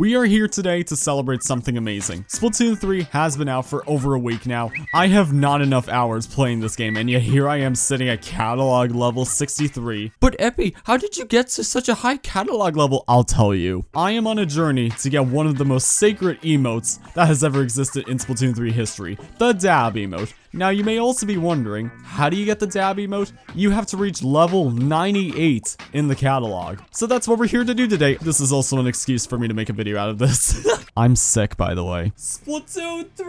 We are here today to celebrate something amazing. Splatoon 3 has been out for over a week now. I have not enough hours playing this game, and yet here I am sitting at catalog level 63. But Epi, how did you get to such a high catalog level? I'll tell you. I am on a journey to get one of the most sacred emotes that has ever existed in Splatoon 3 history, the dab emote. Now, you may also be wondering, how do you get the dab emote? You have to reach level 98 in the catalog. So that's what we're here to do today. This is also an excuse for me to make a video out of this. I'm sick, by the way. Splatoon 3!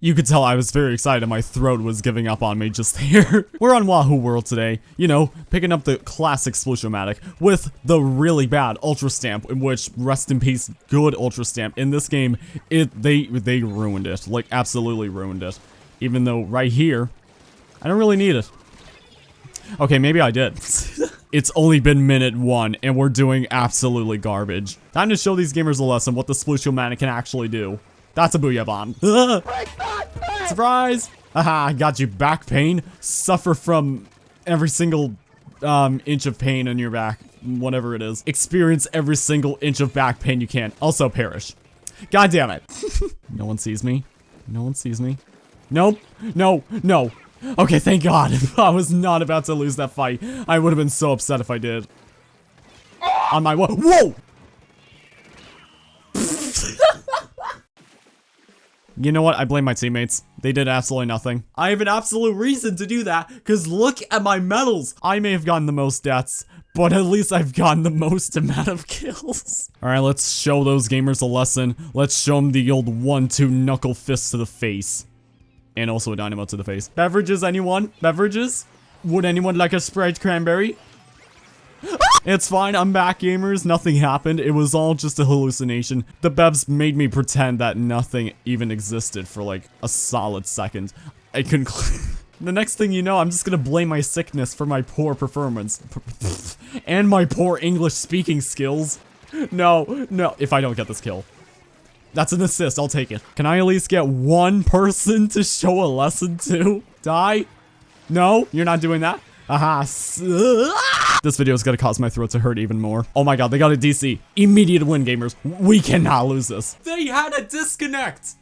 You could tell I was very excited. My throat was giving up on me just here. we're on Wahoo World today. You know, picking up the classic Sploosh-o-matic with the really bad Ultra Stamp, in which, rest in peace, good Ultra Stamp. In this game, it they they ruined it. Like, absolutely absolutely ruined it. Even though right here, I don't really need it. Okay, maybe I did. it's only been minute one, and we're doing absolutely garbage. Time to show these gamers a lesson what the Sploosh-o-matic can actually do. That's a Booyah Bomb. Surprise! Haha, got you back pain. Suffer from every single um, inch of pain in your back. Whatever it is. Experience every single inch of back pain you can. Also perish. God damn it. no one sees me. No one sees me. Nope. No. No. Okay, thank God. I was not about to lose that fight. I would have been so upset if I did. On my whoa. Whoa! you know what? I blame my teammates. They did absolutely nothing. I have an absolute reason to do that, because look at my medals. I may have gotten the most deaths, but at least I've gotten the most amount of kills. Alright, let's show those gamers a lesson. Let's show them the old one-two knuckle fist to the face. And also a dynamo to the face. Beverages, anyone? Beverages? Would anyone like a Sprite Cranberry? it's fine, I'm back gamers, nothing happened, it was all just a hallucination. The bevs made me pretend that nothing even existed for like a solid second. I couldn't The next thing you know, I'm just gonna blame my sickness for my poor performance. and my poor English speaking skills. No, no, if I don't get this kill. That's an assist, I'll take it. Can I at least get one person to show a lesson to? Die? No, you're not doing that? Aha. This video is gonna cause my throat to hurt even more. Oh my god, they got a DC. Immediate win, gamers. We cannot lose this. They had a disconnect.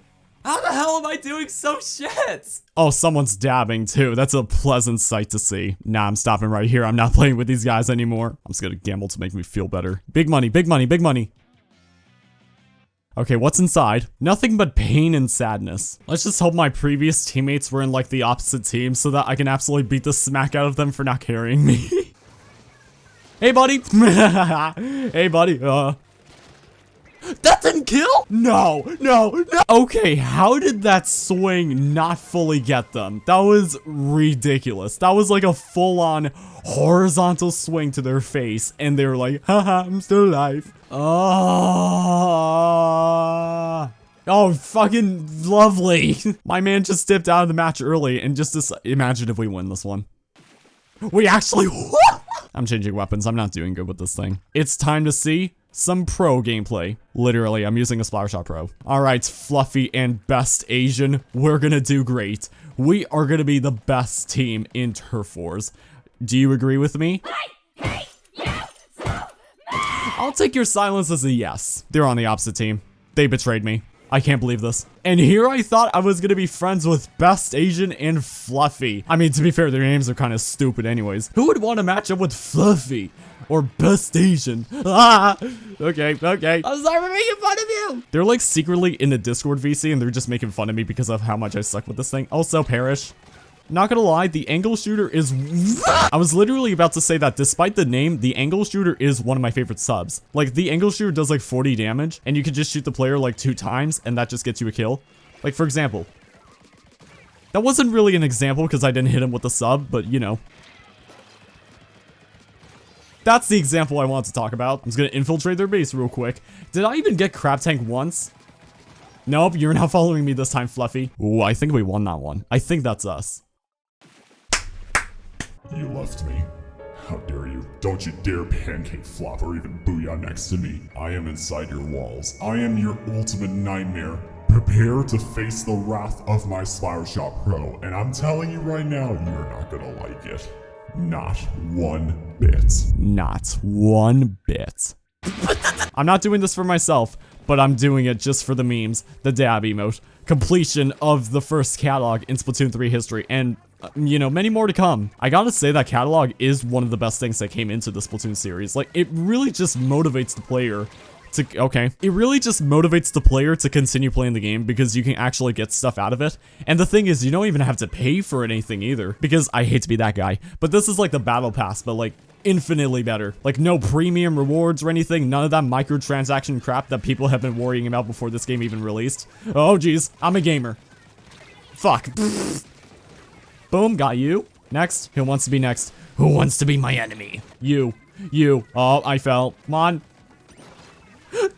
How the hell am I doing so shit? Oh, someone's dabbing too. That's a pleasant sight to see. Nah, I'm stopping right here. I'm not playing with these guys anymore. I'm just gonna gamble to make me feel better. Big money, big money, big money. Okay, what's inside? Nothing but pain and sadness. Let's just hope my previous teammates were in like the opposite team so that I can absolutely beat the smack out of them for not carrying me. hey, buddy. hey, buddy. Uh, that didn't kill? No, no, no. Okay, how did that swing not fully get them? That was ridiculous. That was like a full-on horizontal swing to their face, and they're like, haha, I'm still alive. Oh. Oh, fucking lovely. My man just stepped out of the match early and just imagine if we win this one. We actually I'm changing weapons. I'm not doing good with this thing. It's time to see some pro gameplay. Literally, I'm using a Splattershot Pro. Alright, Fluffy and Best Asian, we're gonna do great. We are gonna be the best team in Turf Wars. Do you agree with me? I'll take your silence as a yes. They're on the opposite team. They betrayed me. I can't believe this. And here I thought I was gonna be friends with Best Asian and Fluffy. I mean, to be fair, their names are kind of stupid anyways. Who would want to match up with Fluffy? Or Best Asian? Ah! Okay, okay. I'm sorry for making fun of you! They're like secretly in the Discord VC and they're just making fun of me because of how much I suck with this thing. Also, Perish. Not gonna lie, the angle shooter is... I was literally about to say that despite the name, the angle shooter is one of my favorite subs. Like, the angle shooter does like 40 damage, and you can just shoot the player like two times, and that just gets you a kill. Like, for example. That wasn't really an example because I didn't hit him with the sub, but you know. That's the example I want to talk about. I'm just gonna infiltrate their base real quick. Did I even get Crab Tank once? Nope, you're not following me this time, Fluffy. Ooh, I think we won that one. I think that's us. You left me. How dare you? Don't you dare pancake flop or even booyah next to me. I am inside your walls. I am your ultimate nightmare. Prepare to face the wrath of my Splattershot Pro, and I'm telling you right now, you're not gonna like it. Not one bit. Not one bit. I'm not doing this for myself, but I'm doing it just for the memes, the dab emote, completion of the first catalog in Splatoon 3 history, and, you know, many more to come. I gotta say that catalog is one of the best things that came into the Splatoon series. Like, it really just motivates the player to, okay. It really just motivates the player to continue playing the game because you can actually get stuff out of it. And the thing is, you don't even have to pay for anything either because I hate to be that guy. But this is like the battle pass, but like infinitely better. Like no premium rewards or anything, none of that microtransaction crap that people have been worrying about before this game even released. Oh geez, I'm a gamer. Fuck. Boom, got you. Next, who wants to be next? Who wants to be my enemy? You. You. Oh, I fell. Come on.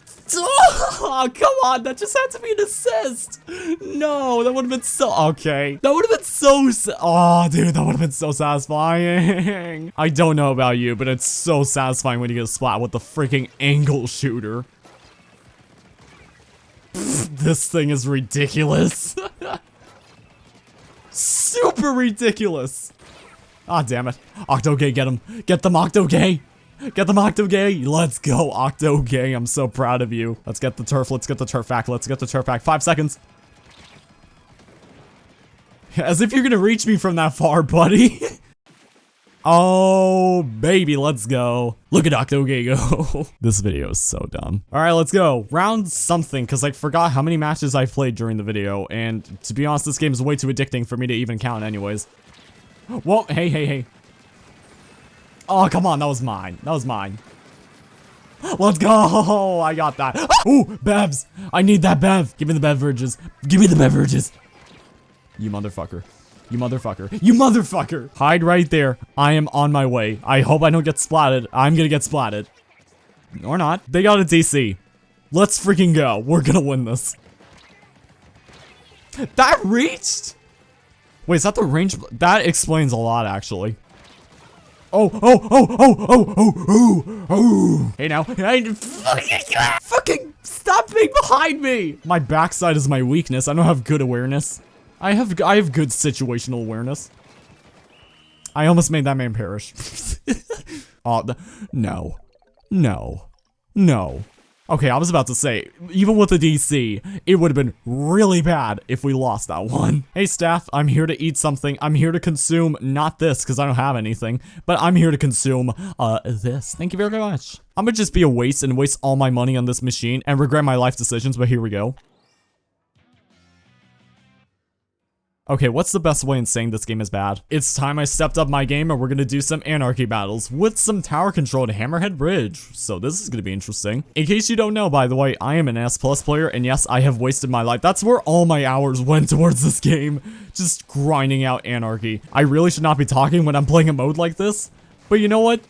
Oh, come on, that just had to be an assist. No, that would have been so, okay. That would have been so, oh, dude, that would have been so satisfying. I don't know about you, but it's so satisfying when you get a splat with the freaking angle shooter. this thing is ridiculous. Super ridiculous. Ah, oh, damn it. Octo Octogay, get him. Get them, Octogay. Get the Octogay! Let's go, Octo Octogay. I'm so proud of you. Let's get the turf. Let's get the turf back. Let's get the turf back. Five seconds. As if you're gonna reach me from that far, buddy. oh, baby, let's go. Look at Octogay go. this video is so dumb. All right, let's go. Round something, because I forgot how many matches I played during the video, and to be honest, this game is way too addicting for me to even count anyways. Whoa, hey, hey, hey. Oh, come on. That was mine. That was mine. Let's go. I got that. Ooh, bevs. I need that bev. Give me the beverages. Give me the beverages. You motherfucker. You motherfucker. You motherfucker. Hide right there. I am on my way. I hope I don't get splatted. I'm gonna get splatted. Or not. They got a DC. Let's freaking go. We're gonna win this. That reached? Wait, is that the range? That explains a lot, actually. Oh, oh, oh, oh, oh, oh, oh, oh. Hey now. Hey, fucking stop being behind me. My backside is my weakness. I don't have good awareness. I have I have good situational awareness. I almost made that man perish. oh, no. No. No. Okay, I was about to say, even with the DC, it would have been really bad if we lost that one. Hey staff, I'm here to eat something. I'm here to consume, not this, because I don't have anything, but I'm here to consume, uh, this. Thank you very much. I'm gonna just be a waste and waste all my money on this machine and regret my life decisions, but here we go. Okay, what's the best way in saying this game is bad? It's time I stepped up my game and we're gonna do some anarchy battles with some tower control controlled Hammerhead Bridge. So this is gonna be interesting. In case you don't know, by the way, I am an S Plus player and yes, I have wasted my life. That's where all my hours went towards this game. Just grinding out anarchy. I really should not be talking when I'm playing a mode like this. But you know what?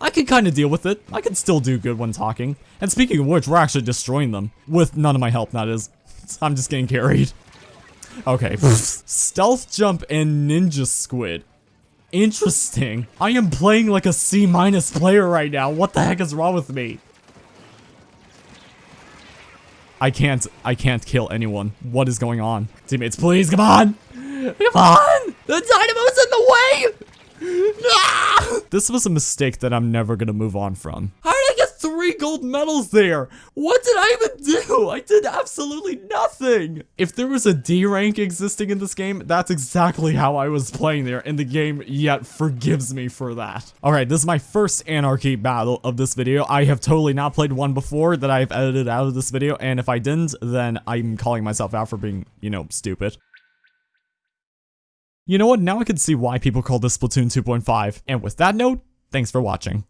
I can kind of deal with it. I can still do good when talking. And speaking of which, we're actually destroying them. With none of my help, that is. I'm just getting carried. Okay. Stealth jump and ninja squid. Interesting. I am playing like a C minus player right now. What the heck is wrong with me? I can't, I can't kill anyone. What is going on? Teammates, please, come on! Come on! The dynamo's in the way! This was a mistake that I'm never gonna move on from. Three gold medals there. What did I even do? I did absolutely nothing. If there was a D rank existing in this game, that's exactly how I was playing there, and the game yet forgives me for that. All right, this is my first Anarchy battle of this video. I have totally not played one before that I've edited out of this video, and if I didn't, then I'm calling myself out for being, you know, stupid. You know what, now I can see why people call this Splatoon 2.5, and with that note, thanks for watching.